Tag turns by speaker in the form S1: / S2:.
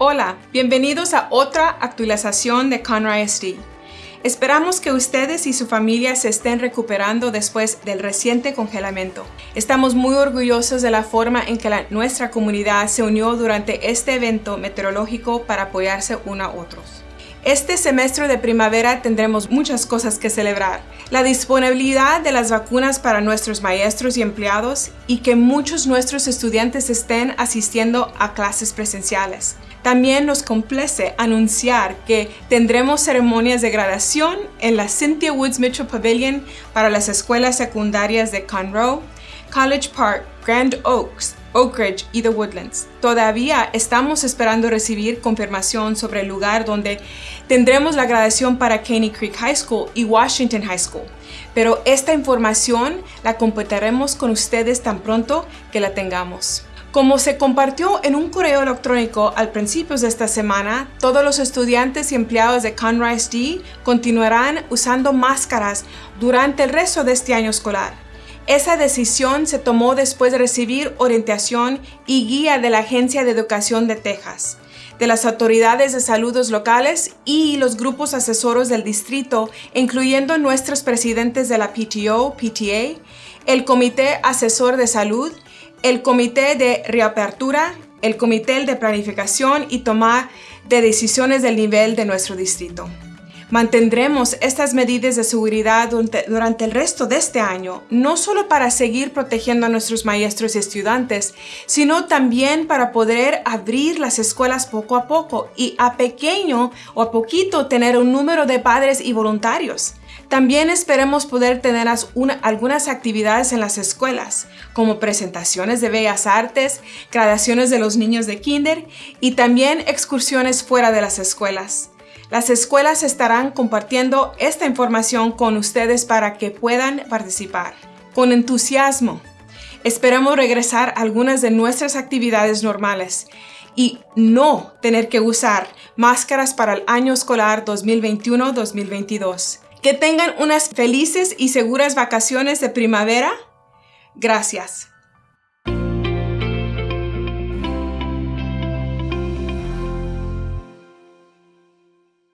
S1: Hola, bienvenidos a otra actualización de Conroy SD. Esperamos que ustedes y su familia se estén recuperando después del reciente congelamiento. Estamos muy orgullosos de la forma en que nuestra comunidad se unió durante este evento meteorológico para apoyarse unos a otros. Este semestre de primavera tendremos muchas cosas que celebrar. La disponibilidad de las vacunas para nuestros maestros y empleados y que muchos nuestros estudiantes estén asistiendo a clases presenciales. También nos complace anunciar que tendremos ceremonias de graduación en la Cynthia Woods Mitchell Pavilion para las escuelas secundarias de Conroe, College Park, Grand Oaks, Oak Ridge y The Woodlands. Todavía estamos esperando recibir confirmación sobre el lugar donde tendremos la graduación para Caney Creek High School y Washington High School, pero esta información la compartiremos con ustedes tan pronto que la tengamos. Como se compartió en un correo electrónico al principios de esta semana, todos los estudiantes y empleados de Conrise D continuarán usando máscaras durante el resto de este año escolar. Esa decisión se tomó después de recibir orientación y guía de la Agencia de Educación de Texas, de las autoridades de salud locales y los grupos asesoros del distrito, incluyendo nuestros presidentes de la PTO, PTA, el Comité Asesor de Salud el comité de reapertura, el comité de planificación y toma de decisiones del nivel de nuestro distrito. Mantendremos estas medidas de seguridad durante el resto de este año, no solo para seguir protegiendo a nuestros maestros y estudiantes, sino también para poder abrir las escuelas poco a poco y a pequeño o a poquito tener un número de padres y voluntarios. También esperemos poder tener algunas actividades en las escuelas, como presentaciones de bellas artes, graduaciones de los niños de kinder y también excursiones fuera de las escuelas. Las escuelas estarán compartiendo esta información con ustedes para que puedan participar. Con entusiasmo, esperamos regresar a algunas de nuestras actividades normales y no tener que usar máscaras para el año escolar 2021-2022. Que tengan unas felices y seguras vacaciones de primavera. Gracias.